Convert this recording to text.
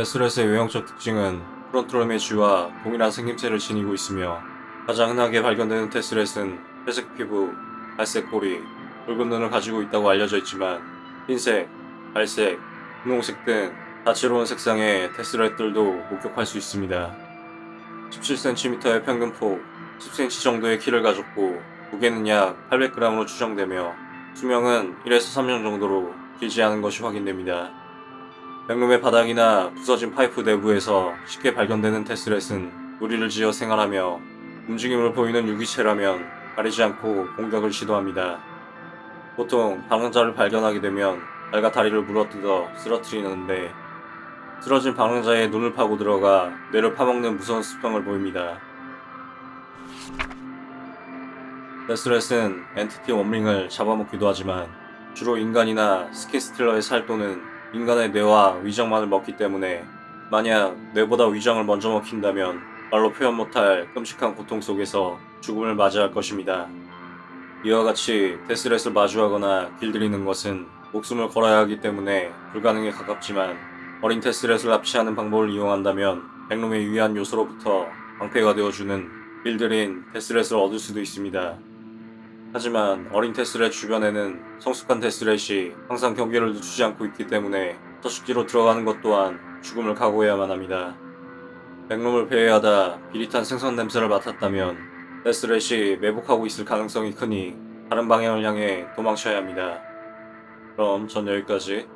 데스렛의 외형적 특징은 프론트럴 매쉬와 동일한 생김새를 지니고 있으며 가장 흔하게 발견되는 테스렛은 회색 피부, 갈색 꼬리, 붉은 눈을 가지고 있다고 알려져 있지만 흰색, 갈색, 분홍색 등 다채로운 색상의 테스렛들도 목격할 수 있습니다. 17cm의 평균 폭, 10cm 정도의 키를 가졌고 무게는 약 800g으로 추정되며 수명은 1에서 3년 정도로 길지 않은 것이 확인됩니다. 백룸의 바닥이나 부서진 파이프 내부에서 쉽게 발견되는 death rat은 무리를 지어 생활하며 움직임을 보이는 유기체라면 가리지 않고 공격을 시도합니다. 보통 방랑자를 발견하게 되면 발과 다리를 물어뜯어 쓰러뜨리는데 쓰러진 방랑자의 눈을 파고 들어가 뇌를 파먹는 무서운 습성을 보입니다. death rat은 entity 원링을 잡아먹기도 하지만 주로 인간이나 스킨스틸러의 살 또는 인간의 뇌와 위장만을 먹기 때문에 만약 뇌보다 위장을 먼저 먹힌다면 말로 표현 못할 끔찍한 고통 속에서 죽음을 맞이할 것입니다. 이와 같이 데스렛을 마주하거나 길들이는 것은 목숨을 걸어야 하기 때문에 불가능에 가깝지만 어린 테스렛을 납치하는 방법을 이용한다면 백룸의 유의한 요소로부터 방패가 되어주는 빌드린 테스렛을 얻을 수도 있습니다. 하지만 어린 테스렛 주변에는 성숙한 테스렛이 항상 경계를 늦추지 않고 있기 때문에 서식지로 들어가는 것 또한 죽음을 각오해야만 합니다. 백룸을 배회하다 비릿한 생선 냄새를 맡았다면 테스렛이 매복하고 있을 가능성이 크니 다른 방향을 향해 도망쳐야 합니다. 그럼 전 여기까지